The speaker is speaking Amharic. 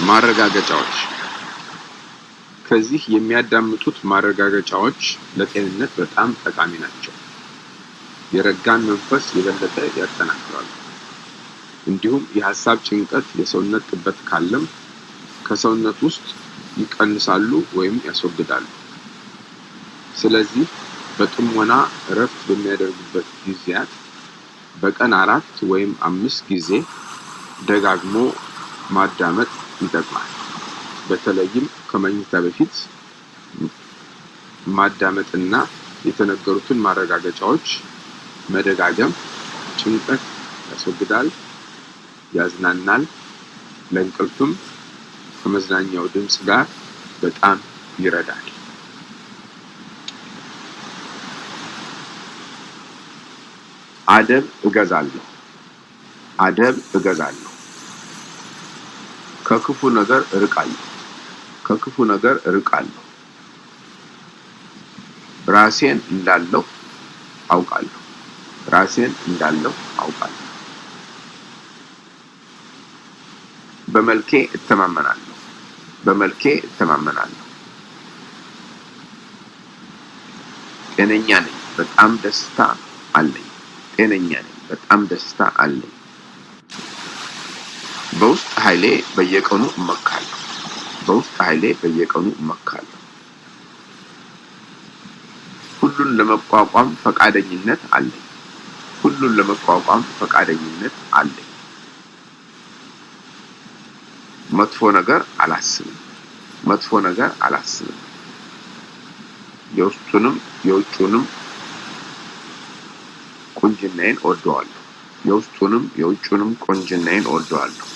ማረጋገጫዎች ከዚህ የሚያዳምጡት ማረጋገጫዎች ለጤንነት በጣም ጠቃሚ ናቸው። የረጋን መንፈስ የበለጠ ያጠናክራሉ። እንዲሁም የሀሳብ ጭንቀት፣ የሰውነት ጥበት ካለም ከሰውነት ውስጥ ይቀንሳሉ ወይም ያስወግዳሉ። ስለዚህ በጥሞና እረፍት በሚያደርጉበት ጊዜያት በቀን አራት ወይም አምስት ጊዜ ደጋግሞ ማዳመጥ ይጠቅማል። በተለይም ከመኝታ በፊት ማዳመጥና የተነገሩትን ማረጋገጫዎች መደጋገም ጭንቀት ያስወግዳል፣ ያዝናናል፣ ለእንቅልፍም ከመዝናኛው ድምፅ ጋር በጣም ይረዳል። አደብ እገዛለሁ አደብ እገዛለሁ ከክፉ ነገር እርቃለሁ ከክፉ ነገር እርቃለሁ ራሴን እንዳለሁ አውቃለሁ። ራሴን እንዳለሁ አውቃለሁ። በመልኬ እተማመናለሁ። በመልኬ እተማመናለሁ። ጤነኛ ነኝ። በጣም ደስታ አለኝ። ጤነኛ ነኝ። በጣም ደስታ አለኝ በውስጥ ኃይሌ በየቀኑ እመካለሁ። በውስጥ ኃይሌ በየቀኑ እመካለሁ። ሁሉን ለመቋቋም ፈቃደኝነት አለኝ። ሁሉን ለመቋቋም ፈቃደኝነት አለኝ። መጥፎ ነገር አላስብም። መጥፎ ነገር አላስብም። የውስጡንም የውጩንም ቁንጅናዬን እወደዋለሁ። የውስጡንም የውጩንም ቁንጅናዬን እወደዋለሁ